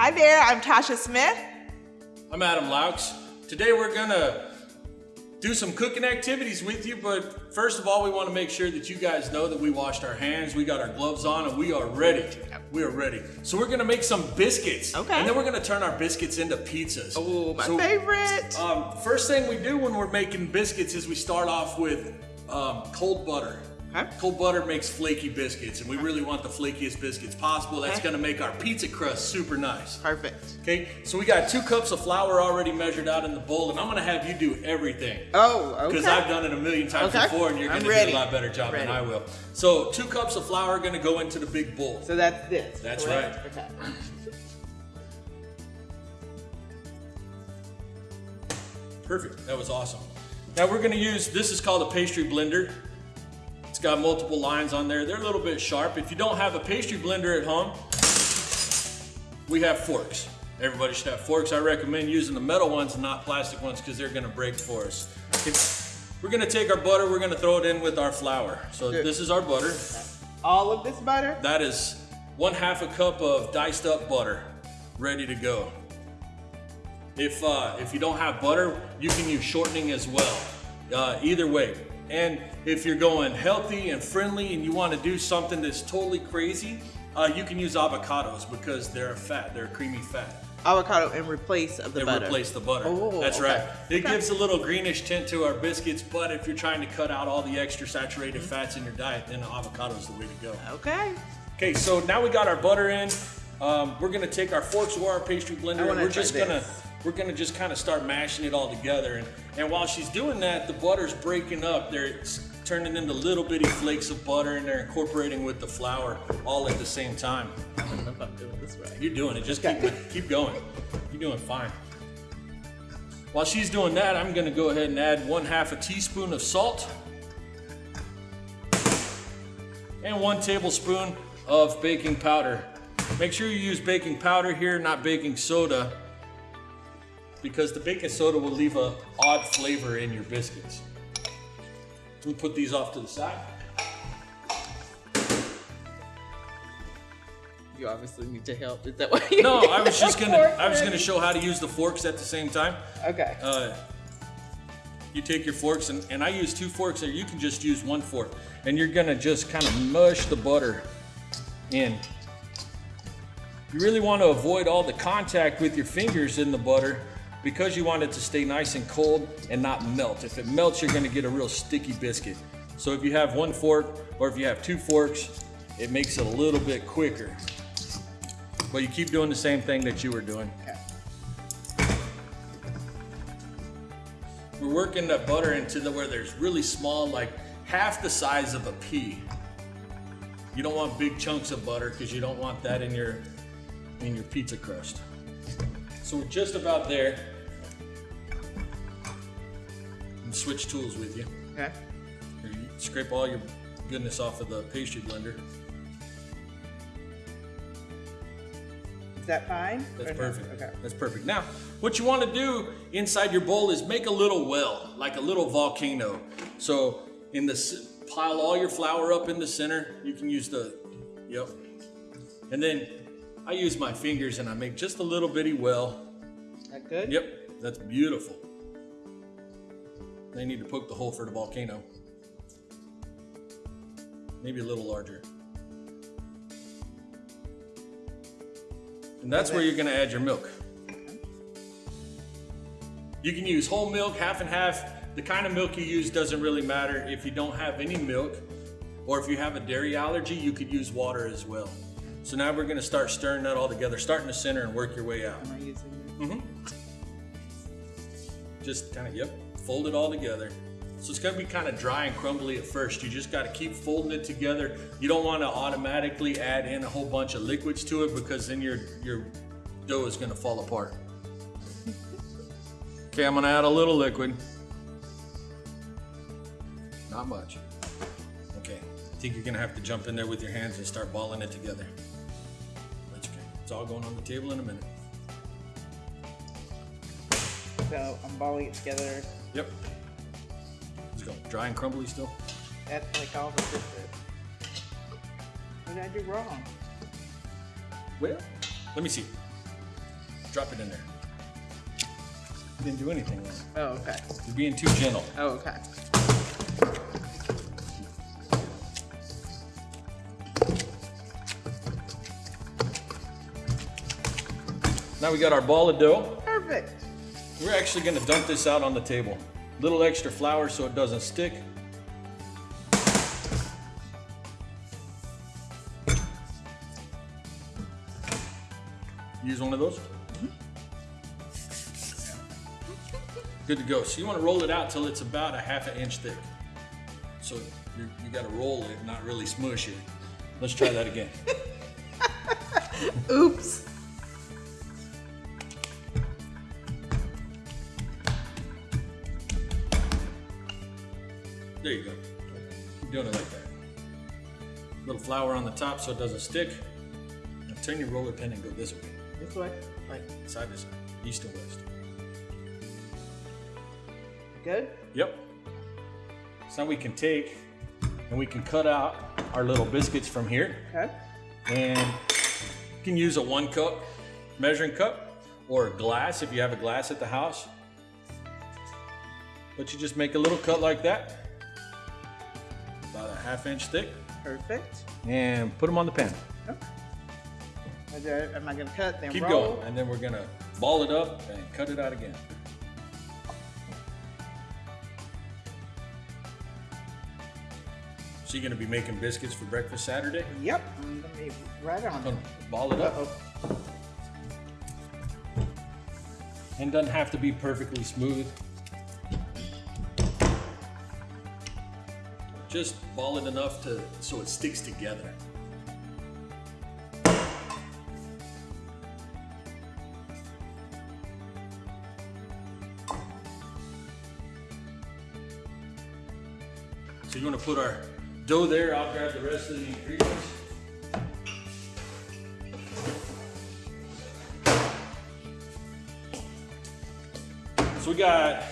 Hi there, I'm Tasha Smith. I'm Adam Laux. Today we're gonna do some cooking activities with you, but first of all, we wanna make sure that you guys know that we washed our hands, we got our gloves on, and we are ready. We are ready. So we're gonna make some biscuits. Okay. And then we're gonna turn our biscuits into pizzas. Oh, my So, favorite. Um, first thing we do when we're making biscuits is we start off with um, cold butter. Okay. Cold butter makes flaky biscuits, and we really want the flakiest biscuits possible. That's gonna make our pizza crust super nice. Perfect. Okay, so we got two cups of flour already measured out in the bowl, and I'm gonna have you do everything. Oh, okay. Because I've done it a million times Okay. before, and you're I'm gonna ready. do a lot better job Ready. than I will. So two cups of flour are gonna go into the big bowl. So that's this. That's correct? right. Okay. Perfect, that was awesome. Now we're gonna use, this is called a pastry blender. It's got multiple lines on there. They're a little bit sharp. If you don't have a pastry blender at home, we have forks. Everybody should have forks. I recommend using the metal ones and not plastic ones because they're gonna break for us. We're gonna take our butter, we're gonna throw it in with our flour. So Good. this is our butter. All of this butter? That is one half a cup of diced up butter, ready to go. If uh, if you don't have butter, you can use shortening as well. Uh, either way. And if you're going healthy and friendly and you want to do something that's totally crazy, uh, you can use avocados because they're a fat, they're a creamy fat. Avocado in replace of the They butter. replace the butter. Oh, That's okay. right. It Okay. gives a little greenish tint to our biscuits, but if you're trying to cut out all the extra saturated Mm-hmm. fats in your diet, then avocado is the way to go. Okay. Okay, so now we got our butter in. Um, we're gonna take our forks or our pastry blender, and we're just gonna. We're gonna just kind of start mashing it all together. And and while she's doing that, the butter's breaking up. They're turning into little bitty flakes of butter, and they're incorporating with the flour all at the same time. I don't know if I'm doing this right. You're doing it. Just keep keep going. You're doing fine. While she's doing that, I'm gonna go ahead and add one half a teaspoon of salt and one tablespoon of baking powder. Make sure you use baking powder here, not baking soda, because the baking soda will leave a odd flavor in your biscuits. We put these off to the side. You obviously need to help. Is that what you No, I was just gonna I was gonna show how to use the forks at the same time. Okay. uh, you take your forks and, and I use two forks there. You can just use one fork and you're gonna just kind of mush the butter in. You really want to avoid all the contact with your fingers in the butter because you want it to stay nice and cold and not melt. If it melts, you're gonna get a real sticky biscuit. So if you have one fork or if you have two forks, it makes it a little bit quicker. But you keep doing the same thing that you were doing. We're working the butter into the where there's really small, like half the size of a pea. You don't want big chunks of butter because you don't want that in your in your pizza crust. So we're just about there. Switch tools with you. Okay. Here, you scrape all your goodness off of the pastry blender. Is that fine? That's Or no? perfect. Okay. That's perfect. Now, what you want to do inside your bowl is make a little well, like a little volcano. So, in the pile all your flour up in the center. You can use the, yep. And then I use my fingers and I make just a little bitty well. That good? Yep, that's beautiful. They need to poke the hole for the volcano. Maybe a little larger. And that's where you're gonna add your milk. You can use whole milk, half and half. The kind of milk you use doesn't really matter. If you don't have any milk, or if you have a dairy allergy, you could use water as well. So now we're gonna start stirring that all together. Start in the center and work your way out. Am I using Mm-hmm. Just kind of, yep, fold it all together. So it's gonna be kind of dry and crumbly at first. You just gotta keep folding it together. You don't wanna automatically add in a whole bunch of liquids to it because then your, your dough is gonna fall apart. Okay, I'm gonna add a little liquid. Not much. Okay, I think you're gonna have to jump in there with your hands and start balling it together. That's okay. It's all going on the table in a minute. So I'm balling it together. Yep. Let's go. Dry and crumbly still. That's like all the different. What did I do wrong? Well, let me see. Drop it in there. You didn't do anything wrong. Oh, okay. You're being too gentle. Oh, okay. Now we got our ball of dough. Perfect. We're actually gonna dump this out on the table. Little extra flour so it doesn't stick. Use one of those. Good to go. So you want to roll it out till it's about a half an inch thick. So you, you got to roll it, not really smush it. Let's try that again. Oops. There you go. Keep doing it like that. A Little flour on the top so it doesn't stick. Now turn your roller pin and go this way. This way. Like, Side to side. East and west. good? Yep. So now we can take and we can cut out our little biscuits from here. Okay. And you can use a one cup measuring cup or a glass if you have a glass at the house. But you just make a little cut like that, half inch thick, Perfect. and put them on the pan. There- Am I gonna cut then Keep roll? going, and then we're gonna ball it up and cut it out again. So you're gonna be making biscuits for breakfast Saturday? Yep. I'm gonna be right on. Gonna ball it up. Uh-oh. And doesn't have to be perfectly smooth. Just ball it enough to so it sticks together. So you want to put our dough there. I'll grab the rest of the ingredients. So we got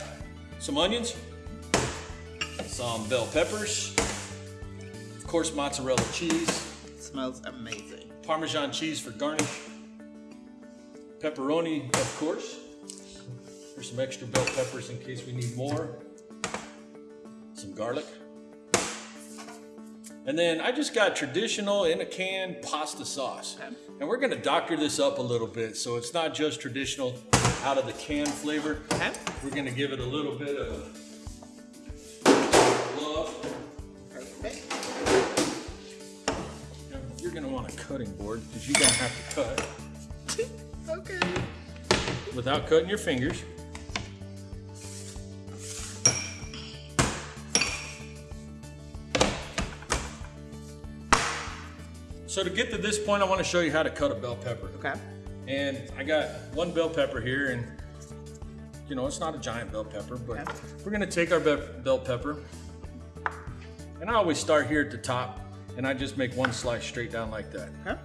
some onions, some bell peppers, of course mozzarella cheese, smells amazing. Parmesan cheese for garnish, pepperoni, of course. There's some extra bell peppers in case we need more. Some garlic. And then I just got traditional in a can pasta sauce. Okay. And we're gonna doctor this up a little bit so it's not just traditional out of the can flavor. Okay. We're gonna give it a little bit of You're gonna want a cutting board because you're gonna have to cut Okay. without cutting your fingers. So to get to this point, I want to show you how to cut a bell pepper. Okay. And I got one bell pepper here, and you know, it's not a giant bell pepper, but Okay. we're gonna take our bell pepper. And I always start here at the top, and I just make one slice straight down like that. Okay.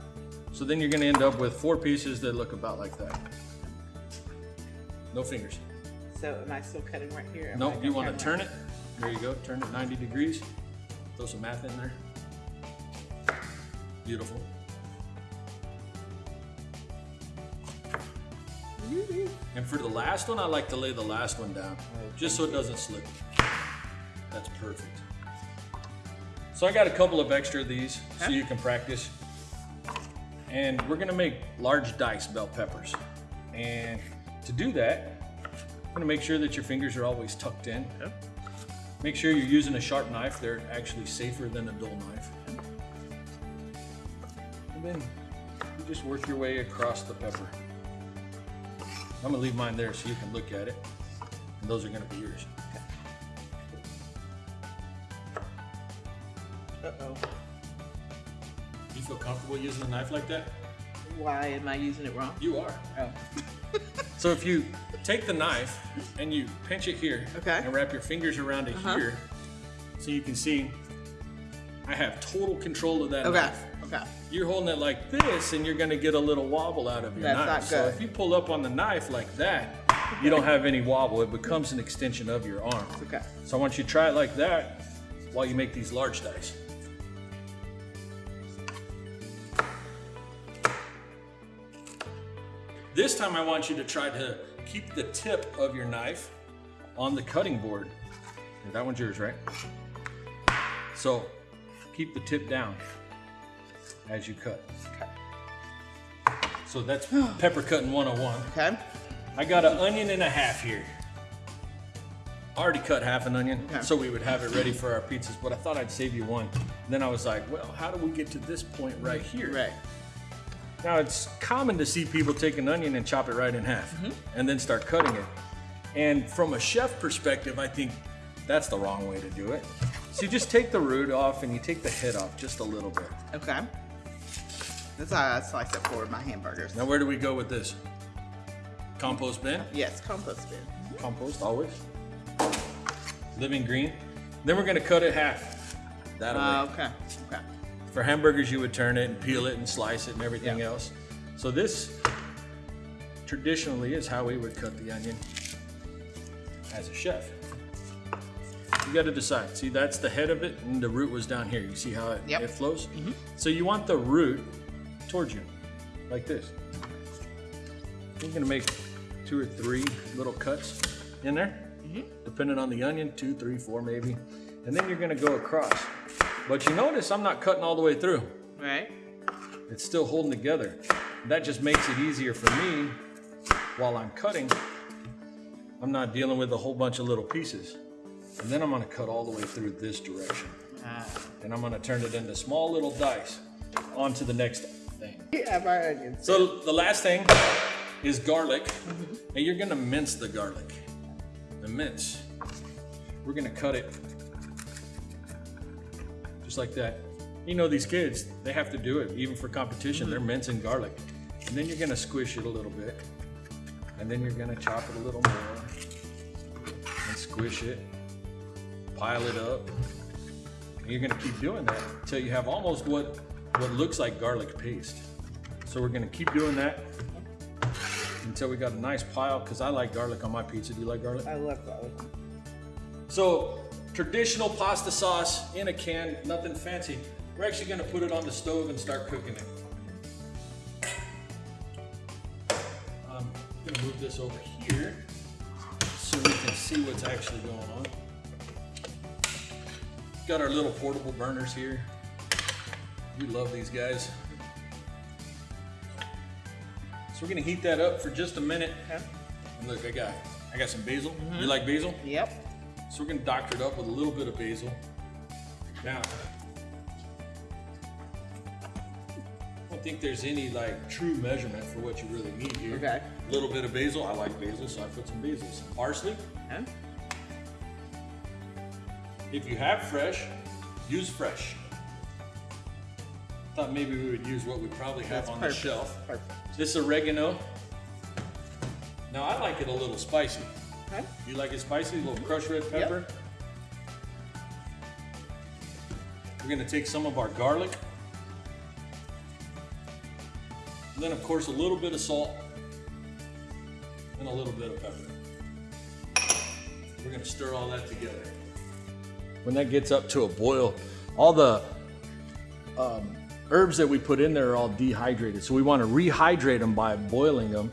So then you're gonna end up with four pieces that look about like that. No fingers. So am I still cutting right here? I Nope, you wanna turn it. There you go, turn it 90 degrees. Throw some math in there. Beautiful. And for the last one, I like to lay the last one down, oh, just so it doesn't slip. That's perfect. So I got a couple of extra of these, so you can practice. And we're gonna make large dice bell peppers. And to do that, I'm gonna make sure that your fingers are always tucked in. Make sure you're using a sharp knife. They're actually safer than a dull knife. And then you just work your way across the pepper. I'm gonna leave mine there so you can look at it. And those are gonna be yours. Uh-oh. You feel comfortable using a knife like that? Why am I using it wrong? You are. Oh. So if you take the knife and you pinch it here Okay. and wrap your fingers around it Uh-huh. here, so you can see I have total control of that Okay. knife. Okay. You're holding it like this and you're gonna get a little wobble out of your That's knife. not So if you pull up on the knife like that, you don't have any wobble. It becomes an extension of your arm. Okay. So I want you to try it like that while you make these large dice. This time I want you to try to keep the tip of your knife on the cutting board. That one's yours, right? So keep the tip down as you cut. So that's pepper cutting 101. Okay. I got an onion and a half here. Already cut half an onion, Okay. so we would have it ready for our pizzas, but I thought I'd save you one. then I was like, well, how do we get to this point right here? Right. Now it's common to see people take an onion and chop it right in half and then start cutting it. And from a chef perspective, I think that's the wrong way to do it. So you just take the root off and you take the head off just a little bit. Okay. That's how I slice it for my hamburgers. Now where do we go with this? Compost bin? Yes, compost bin. Compost always. Living green. Then we're gonna cut it half. That way. Uh, okay. Okay. For hamburgers, you would turn it and peel it and slice it and everything Yeah. else. So this traditionally is how we would cut the onion as a chef. You got to decide. See, that's the head of it, and the root was down here. You see how it, Yep. it flows? Mm-hmm. So you want the root towards you, like this. You're gonna make two or three little cuts in there, mm-hmm. depending on the onion, two, three, four maybe. And then you're gonna go across. But you notice I'm not cutting all the way through. Right. It's still holding together. That just makes it easier for me while I'm cutting. I'm not dealing with a whole bunch of little pieces. And then I'm gonna cut all the way through this direction. Uh, And I'm gonna turn it into small little dice onto the next thing. we have our onions. So the last thing is garlic. And you're gonna mince the garlic. The mince. We're gonna cut it just like that. You know these kids, they have to do it even for competition. They're mm-hmm. mincing garlic. And then you're gonna squish it a little bit. And then you're gonna chop it a little more. And squish it. Pile it up. And you're gonna keep doing that until you have almost what what looks like garlic paste. So we're gonna keep doing that until we got a nice pile because I like garlic on my pizza. Do you like garlic? I love garlic. So traditional pasta sauce in a can, nothing fancy. We're actually gonna put it on the stove and start cooking it. I'm gonna move this over here so we can see what's actually going on. Got our little portable burners here. We love these guys. So we're gonna heat that up for just a minute. Okay. And look, I got I got some basil. You mm-hmm. like basil? Yep. So we're gonna doctor it up with a little bit of basil. Now, I don't think there's any like true measurement for what you really need here. Okay. A little bit of basil. I like basil, so I put some basil. Some parsley. Okay. If you have fresh, use fresh. Thought maybe we would use what we probably have That's on perfect. the shelf. Perfect. This oregano. Now I like it a little spicy. Okay. You like it spicy? A little crushed red pepper. We're gonna take some of our garlic. And then of course a little bit of salt and a little bit of pepper. We're gonna stir all that together. When that gets up to a boil, all the um, herbs that we put in there are all dehydrated. So we want to rehydrate them by boiling them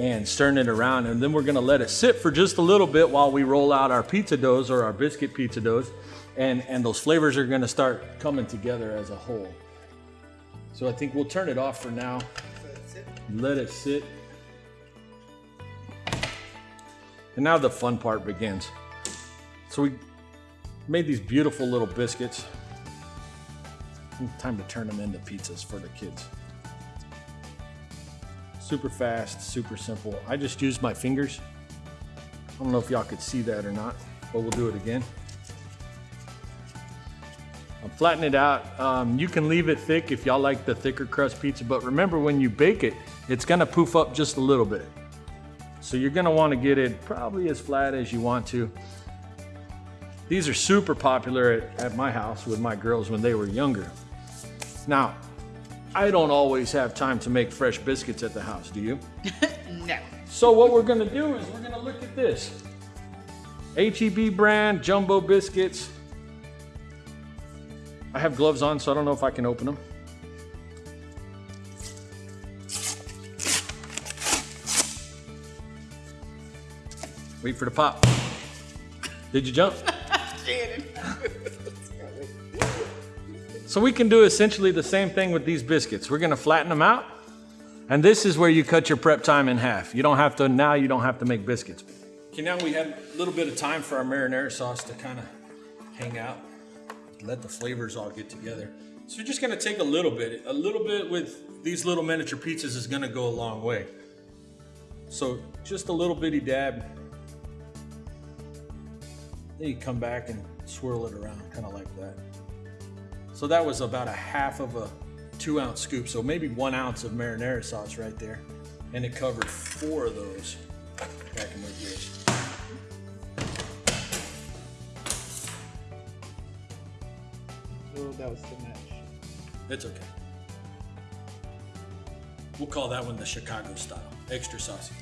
and stirring it around. And then we're to let it sit for just a little bit while we roll out our pizza doughs or our biscuit pizza doughs. And, and those flavors are to start coming together as a whole. So I think we'll turn it off for now. Let it sit. And now the fun part begins. So we made these beautiful little biscuits. Time to turn them into pizzas for the kids. Super fast, super simple. I just used my fingers. I don't know if y'all could see that or not, but we'll do it again. I'll flatten it out. Um, you can leave it thick if y'all like the thicker crust pizza, but remember when you bake it, it's gonna poof up just a little bit. So you're gonna wanna get it probably as flat as you want to. These are super popular at, at my house with my girls when they were younger. Now, I don't always have time to make fresh biscuits at the house, do you? no. So what we're gonna do is we're gonna look at this. HEB brand jumbo biscuits. I have gloves on, so I don't know if I can open them. Wait for the pop. Did you jump? So we can do essentially the same thing with these biscuits. We're gonna flatten them out. And this is where you cut your prep time in half. You don't have to, now you don't have to make biscuits. Okay, now we have a little bit of time for our marinara sauce to kind of hang out. Let the flavors all get together. So you're just gonna take a little bit. A little bit with these little miniature pizzas is gonna go a long way. So just a little bitty dab. Then you come back and swirl it around, kind of like that. So that was about a half of a two ounce scoop. So maybe one ounce of marinara sauce right there. And it covered four of those back in my dish. Oh, that was too much. It's okay. We'll call that one the Chicago style. Extra saucy.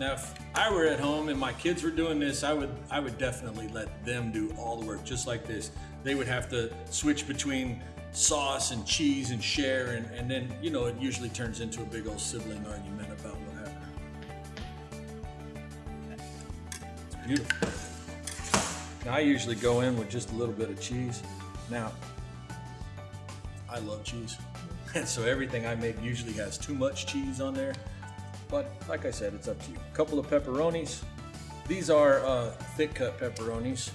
Now, if I were at home and my kids were doing this, I would I would definitely let them do all the work, just like this. They would have to switch between sauce and cheese and share, and, and then you know it usually turns into a big old sibling argument about what happened. It's beautiful. Now I usually go in with just a little bit of cheese. Now, I love cheese. And so everything I make usually has too much cheese on there. But like I said, it's up to you. A couple of pepperonis. These are uh, thick cut pepperonis.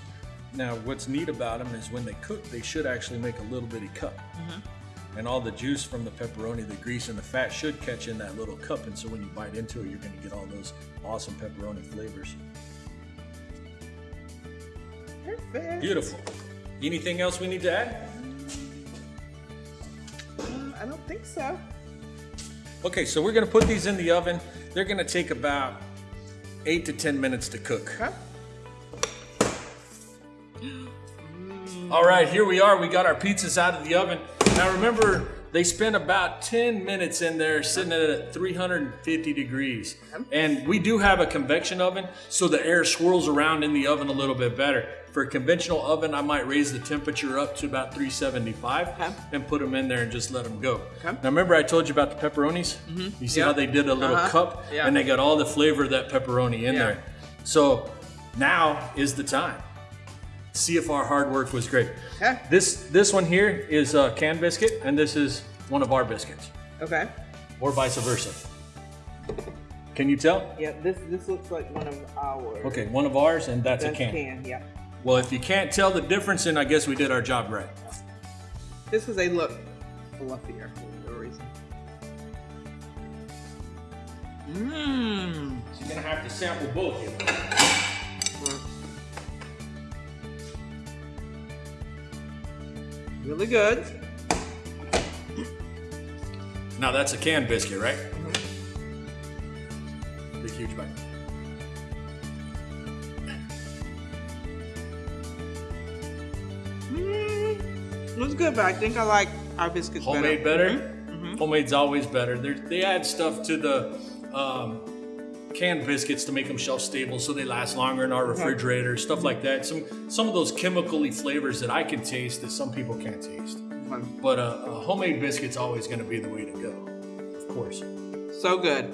Now, what's neat about them is when they cook, they should actually make a little bitty cup. And all the juice from the pepperoni, the grease and the fat should catch in that little cup. And so when you bite into it, you're going to get all those awesome pepperoni flavors. Perfect. Beautiful. Anything else we need to add? Um, I don't think so. Okay, so we're gonna put these in the oven. They're gonna take about eight to 10 minutes to cook. Okay. Mm. All right, here we are. We got our pizzas out of the oven. Now remember, they spent about 10 minutes in there sitting at 350 degrees. And we do have a convection oven, so the air swirls around in the oven a little bit better. For a conventional oven, I might raise the temperature up to about 375 Okay. and put them in there and just let them go. Okay. Now remember I told you about the pepperonis? You see Yeah. how they did a little Uh-huh. cup Yeah. and they got all the flavor of that pepperoni in Yeah. there. So now is the time. See if our hard work was great. Okay. This this one here is a canned biscuit, and this is one of our biscuits, Okay. or vice versa. Can you tell? Yeah, this this looks like one of ours. Okay, one of ours, and that's, That's a can. can. Yeah. Well, if you can't tell the difference, then I guess we did our job right. This is a look fluffier for no reason. Mmm. So you're gonna have to sample both. Here. Hmm. Really good. Now that's a canned biscuit, right? Mm-hmm. Big huge bite. It was good, but I think I like our biscuits Homemade better. better. Homemade's always better. They're, they add stuff to the um, canned biscuits to make them shelf stable, so they last longer in our refrigerator. Stuff like that. Some some of those chemically flavors that I can taste that some people can't taste. Mhm. But uh, a homemade biscuit's always going to be the way to go, of course. So good.